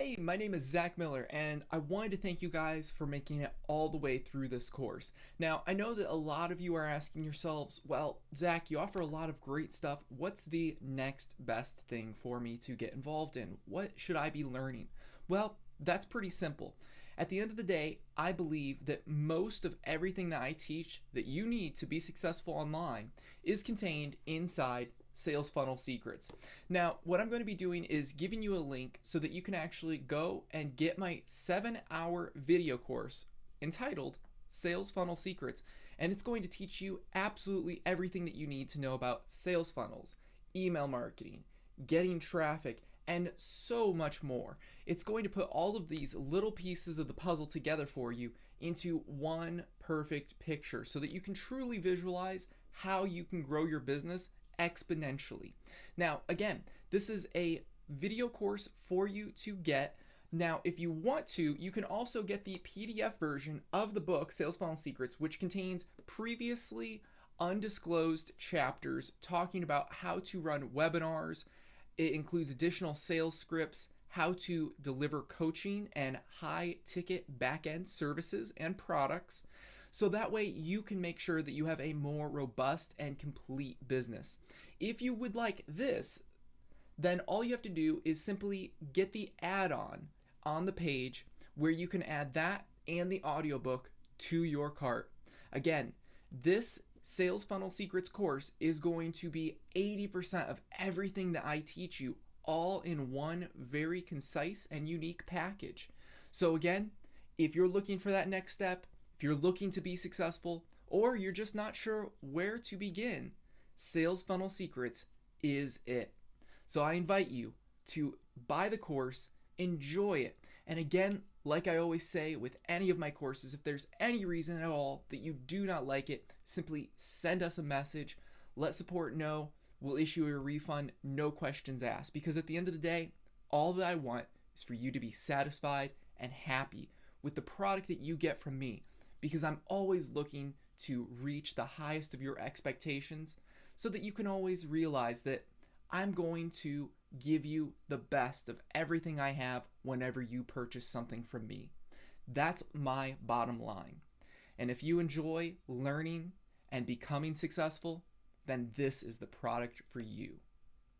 Hey, my name is Zach Miller, and I wanted to thank you guys for making it all the way through this course. Now, I know that a lot of you are asking yourselves, well, Zach, you offer a lot of great stuff. What's the next best thing for me to get involved in? What should I be learning? Well, that's pretty simple. At the end of the day, I believe that most of everything that I teach that you need to be successful online is contained inside Sales Funnel Secrets. Now, what I'm going to be doing is giving you a link so that you can actually go and get my seven hour video course entitled Sales Funnel Secrets. And it's going to teach you absolutely everything that you need to know about sales funnels, email marketing, getting traffic, and so much more. It's going to put all of these little pieces of the puzzle together for you into one perfect picture so that you can truly visualize how you can grow your business exponentially. Now, again, this is a video course for you to get. Now, if you want to, you can also get the PDF version of the book, Sales Funnel Secrets, which contains previously undisclosed chapters talking about how to run webinars. It includes additional sales scripts, how to deliver coaching and high ticket back end services and products. So that way you can make sure that you have a more robust and complete business. If you would like this, then all you have to do is simply get the add-on on the page where you can add that and the audiobook to your cart. Again, this Sales Funnel Secrets course is going to be 80% of everything that I teach you all in one very concise and unique package. So again, if you're looking for that next step, if you're looking to be successful or you're just not sure where to begin, Sales Funnel Secrets is it. So I invite you to buy the course, enjoy it. And again, like I always say with any of my courses, if there's any reason at all that you do not like it, simply send us a message, let support know, we'll issue a refund, no questions asked. Because at the end of the day, all that I want is for you to be satisfied and happy with the product that you get from me because I'm always looking to reach the highest of your expectations so that you can always realize that I'm going to give you the best of everything I have whenever you purchase something from me. That's my bottom line. And if you enjoy learning and becoming successful, then this is the product for you.